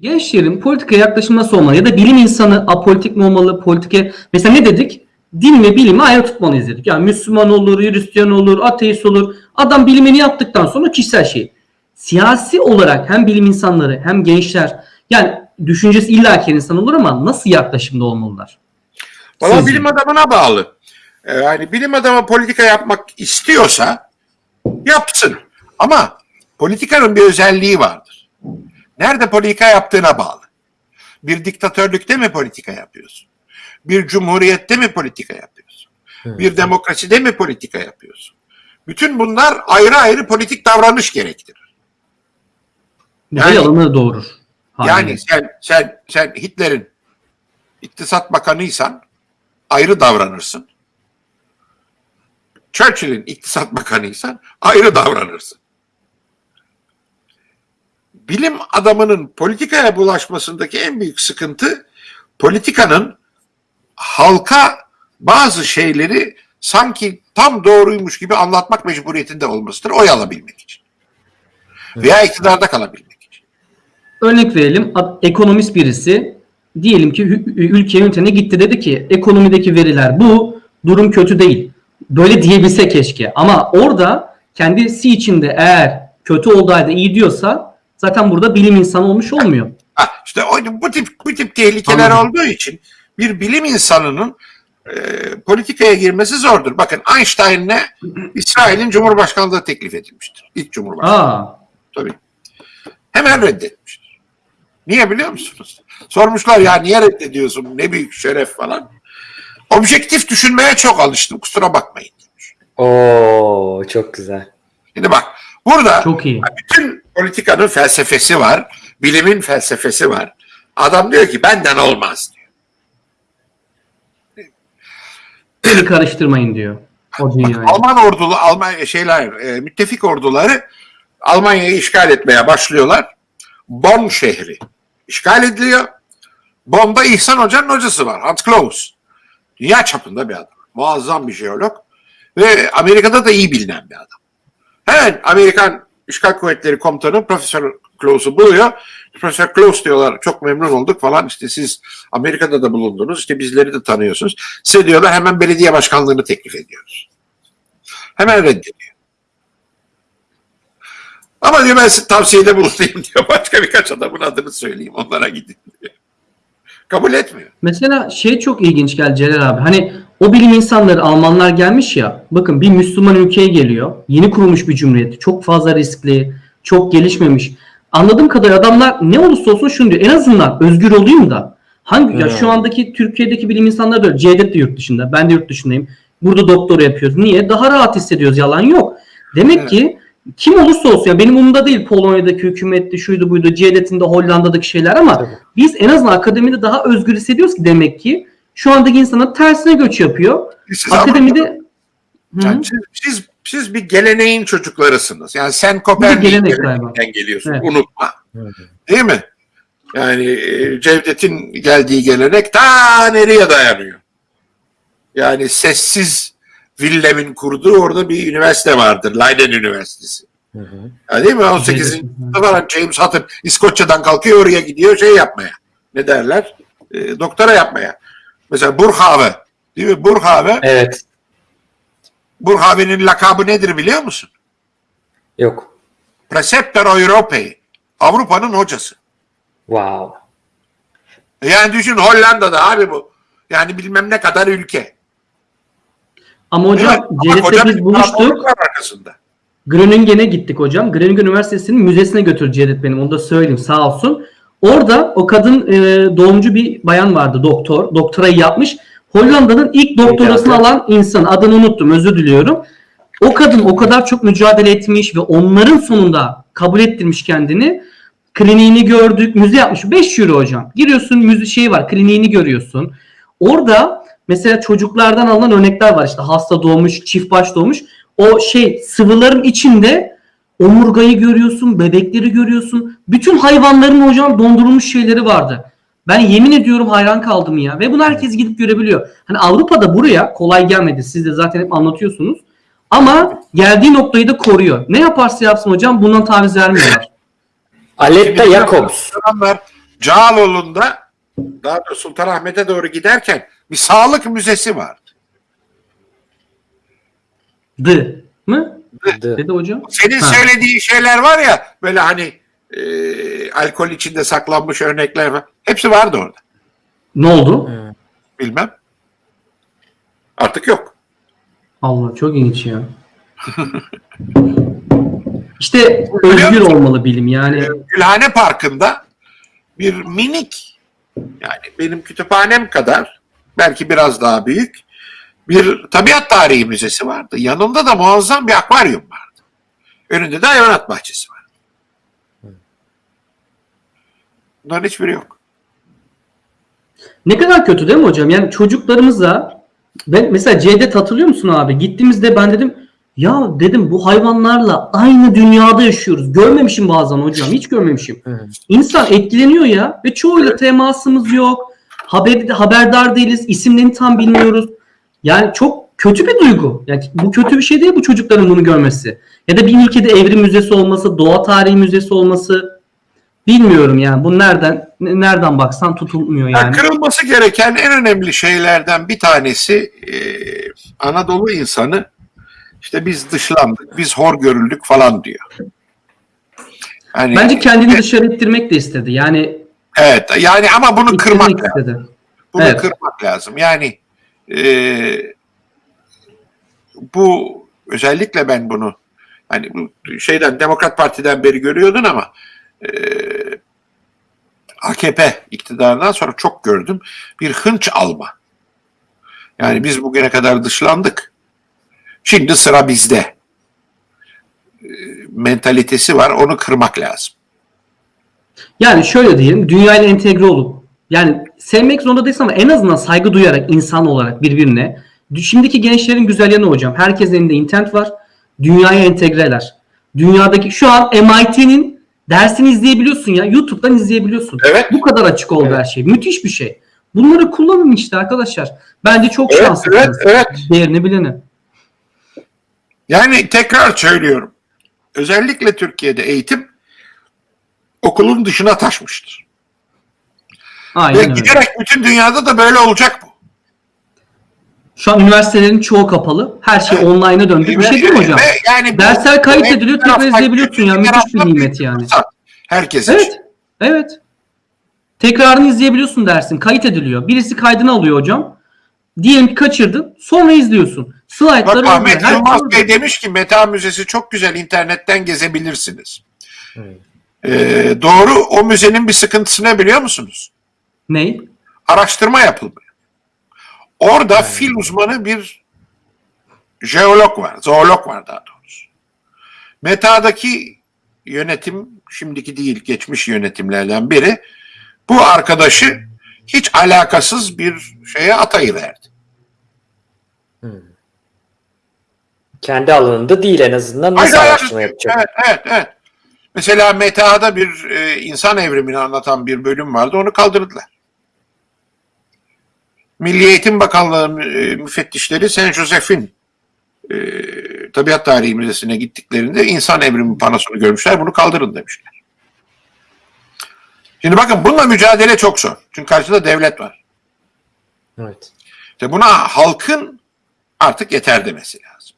Gençlerin politikaya yaklaşımı nasıl olmalı? Ya da bilim insanı apolitik mi olmalı? Politike mesela ne dedik? Din ve bilimi ayrı tutmalıyız dedik. Yani Müslüman olur, Hristiyan olur, ateist olur. Adam bilimini yaptıktan sonra kişisel şey. Siyasi olarak hem bilim insanları hem gençler yani düşüncesi illaki insan olur ama nasıl yaklaşımda olmalılar? Valla bilim adamına bağlı. Ee, Yani bilim adamı politika yapmak istiyorsa yapsın. Ama politikanın bir özelliği vardır. Nerede politika yaptığına bağlı. Bir diktatörlükte mi politika yapıyorsun? Bir cumhuriyette mi politika yapıyorsun? Bir demokraside mi politika yapıyorsun? Bütün bunlar ayrı ayrı politik davranış gerektirir. Yani- yalanı doğurur. Yani haliyle. sen sen sen Hitler'in iktisat bakanıysan ayrı davranırsın. Churchill'in iktisat bakanıysan ayrı davranırsın. Bilim adamının politikaya bulaşmasındaki en büyük sıkıntı politikanın halka bazı şeyleri sanki tam doğruymuş gibi anlatmak mecburiyetinde olmasıdır oy alabilmek için. Veya iktidarda kalabilmek için. Örnek verelim. Ekonomist birisi diyelim ki ülke yönetimine gitti dedi ki ekonomideki veriler bu durum kötü değil. Böyle diyebilse keşke. Ama orada kendisi içinde eğer kötü halde iyi diyorsa zaten burada bilim insanı olmuş olmuyor. Ha, işte o, bu tip bu tip tehlikeler Anladım. olduğu için bir bilim insanının e, politikaya girmesi zordur. Bakın Einstein'le İsrail'in Cumhurbaşkanlığı teklif edilmiştir. İlk Cumhurbaşkanı Aa, tabii. Hemen reddetmiştir. Niye biliyor musunuz? Sormuşlar ya niye reddediyorsun? Ne büyük şeref falan. Objektif düşünmeye çok alıştım. Kusura bakmayın. demiş. Oo çok güzel. Şimdi bak burada çok iyi. bütün politikanın felsefesi var. Bilimin felsefesi var. Adam diyor ki benden olmaz diyor. Beni karıştırmayın diyor. O dünyayı. Alman ordulu, Alman şeyler, e, müttefik orduları Almanya'yı işgal etmeye başlıyorlar. Bonn şehri işgal ediliyor. Bonn'da İhsan Hoca'nın hocası var. Hans Claus. Dünya çapında bir adam. Muazzam bir jeolog. Ve Amerika'da da iyi bilinen bir adam. Hemen Amerikan işgal kuvvetleri komutanı Profesör Claus'u buluyor. Profesör Claus diyorlar çok memnun olduk falan işte siz Amerika'da da bulundunuz işte bizleri de tanıyorsunuz. Size diyorlar hemen belediye başkanlığını teklif ediyoruz. Hemen reddediyor. Ama diyor ben size tavsiyede bulunayım diyor. Başka birkaç adamın adını söyleyeyim onlara gidin diyor. Kabul etmiyor. Mesela şey çok ilginç geldi Celal abi. Hani o bilim insanları Almanlar gelmiş ya. Bakın bir Müslüman ülkeye geliyor. Yeni kurulmuş bir cumhuriyet. Çok fazla riskli. Çok gelişmemiş. Anladığım kadar adamlar ne olursa olsun şunu diyor. En azından özgür olayım da. Hangi ya Hmm. şu andaki Türkiye'deki bilim insanları da. Cevdet de yurt dışında. Ben de yurt dışındayım. Burada doktora yapıyoruz. Niye? Daha rahat hissediyoruz. Yalan yok. Demek Evet. ki kim olursa olsun ya benim umurumda değil Polonya'daki hükümetti, şuydu buydu, Cevdet'in de Hollanda'daki şeyler ama Tabii. biz en azından akademide daha özgür hissediyoruz ki demek ki şu andaki insanlar tersine göç yapıyor. Siz Akademide Hı. Yani siz, siz, siz bir geleneğin çocuklarısınız. Yani sen geleneğinden geliyorsun. Evet. Unutma. Değil mi? Yani e, Cevdet'in geldiği gelenek ta nereye dayanıyor? Yani sessiz Willem'in kurduğu orada bir üniversite vardır. Leiden Üniversitesi. Hı hı. Değil mi? 18. Cevdet'in, sınıfta falan James Hutton İskoçya'dan kalkıyor oraya gidiyor şey yapmaya. Ne derler? E, doktora yapmaya. Mesela Burghave. Değil mi? Burghave. Evet. Burghave'nin lakabı nedir biliyor musun? Yok. Preceptor Europei. Avrupa'nın hocası. Wow. Yani düşün Hollanda'da abi bu. Yani bilmem ne kadar ülke. ama hocam koca biz buluştuk. arkasında. Groningen'e gittik hocam. Groningen Üniversitesi'nin müzesine götürdü Cevdet benim. Onu da söyleyeyim sağ olsun. Orada o kadın e, doğumcu bir bayan vardı doktor. Doktorayı yapmış. Hollanda'nın ilk doktorasını alan insan. Adını unuttum özür diliyorum. O kadın o kadar çok mücadele etmiş ve onların sonunda kabul ettirmiş kendini. Kliniğini gördük. Müze yapmış. 5 euro hocam. Giriyorsun müze şeyi var. Kliniğini görüyorsun. Orada mesela çocuklardan alınan örnekler var. İşte hasta doğmuş, çift baş doğmuş. O şey sıvıların içinde omurgayı görüyorsun, bebekleri görüyorsun. Bütün hayvanların hocam dondurulmuş şeyleri vardı. Ben yemin ediyorum hayran kaldım ya. Ve bunu herkes gidip görebiliyor. Hani Avrupa'da buraya kolay gelmedi. Siz de zaten hep anlatıyorsunuz. Ama geldiği noktayı da koruyor. Ne yaparsa yapsın hocam bundan taviz vermiyorlar. Aletta Jacobs. Cağaloğlu'nda daha doğrusu Sultanahmet'e doğru giderken bir sağlık müzesi vardı. D mı? Dedi hocam. Senin Ha. söylediğin şeyler var ya böyle hani e, alkol içinde saklanmış örnekler var. Hepsi vardı orada. Ne oldu? Bilmem. Artık yok. Allah çok ilginç ya. işte özgür olmalı bilim yani. Gülhane Parkı'nda bir minik yani benim kütüphanem kadar belki biraz daha büyük bir tabiat tarihi müzesi vardı. Yanında da muazzam bir akvaryum vardı. Önünde de hayvanat bahçesi vardı. Bunların hiçbiri yok. Ne kadar kötü değil mi hocam? Yani çocuklarımıza ben mesela Cevdet hatırlıyor musun abi? Gittiğimizde ben dedim ya dedim bu hayvanlarla aynı dünyada yaşıyoruz. Görmemişim bazen hocam. Hiç görmemişim. İnsan etkileniyor ya ve çoğuyla temasımız yok. Haber, haberdar değiliz. isimlerini tam bilmiyoruz. Yani çok kötü bir duygu. Yani bu kötü bir şey değil bu çocukların bunu görmesi. Ya da bir ülkede evrim müzesi olması, doğa tarihi müzesi olması bilmiyorum yani. Bu nereden ne- nereden baksan tutulmuyor Yani yani. kırılması gereken en önemli şeylerden bir tanesi e, Anadolu insanı işte biz dışlandık, biz hor görüldük falan diyor. Yani, Bence kendini dışarı ittirmek de istedi. Yani evet yani ama bunu kırmak ittirmek lazım. istedi. Bunu Evet. kırmak lazım. Yani e, bu özellikle ben bunu hani bu şeyden Demokrat Parti'den beri görüyordun ama e, AKP iktidarından sonra çok gördüm. Bir hınç alma. Yani biz bugüne kadar dışlandık. Şimdi sıra bizde. E, mentalitesi var. Onu kırmak lazım. Yani şöyle diyelim dünyayla entegre olup yani sevmek zorunda değilsin ama en azından saygı duyarak insan olarak birbirine şimdiki gençlerin güzel yanı hocam herkesin elinde internet var dünyaya entegreler. Dünyadaki şu an MIT'nin dersini izleyebiliyorsun ya YouTube'dan izleyebiliyorsun. Evet. Bu kadar açık oldu Evet. her şey. Müthiş bir şey. Bunları kullanın işte arkadaşlar. Bence çok Evet, şanslısınız. evet, evet. Değerini bileni. Yani tekrar söylüyorum. Özellikle Türkiye'de eğitim okulun dışına taşmıştır. Ve Aynen öyle. giderek bütün dünyada da böyle olacak bu. Şu an üniversitelerin çoğu kapalı. Her şey Evet. online'a döndü. Bir şey değil mi hocam? Ve yani bu- Dersler kayıt ediliyor, tekrar izleyebiliyorsun ya. Müthiş bir nimet yani. Herkes için. Evet. Evet. Tekrarını izleyebiliyorsun dersin. Kayıt ediliyor. Birisi kaydını alıyor hocam. Diyelim ki kaçırdın. Sonra izliyorsun. Slaytları Bak. Ahmet Yılmaz Bey demiş ki Meta Müzesi çok güzel internetten gezebilirsiniz. Hmm. Ee, doğru o müzenin bir sıkıntısı ne biliyor musunuz? Ne? Araştırma yapılmıyor. Orada fil uzmanı bir jeolog var, zoolog var daha doğrusu. Meta'daki yönetim, şimdiki değil geçmiş yönetimlerden biri, bu arkadaşı hiç alakasız bir şeye atayıverdi. Kendi alanında değil en azından nasıl Hayır, araştırma yapacak? Evet, evet, evet. Mesela Meta'da bir e, insan evrimini anlatan bir bölüm vardı, onu kaldırdılar. Milli Eğitim Bakanlığı e, müfettişleri Saint Joseph'in e, Tabiat Tarihi Müzesi'ne gittiklerinde insan evrimi panosunu görmüşler, bunu kaldırın demişler. Şimdi bakın bununla mücadele çok zor. Çünkü karşıda devlet var. Evet. İşte buna halkın artık yeter demesi lazım.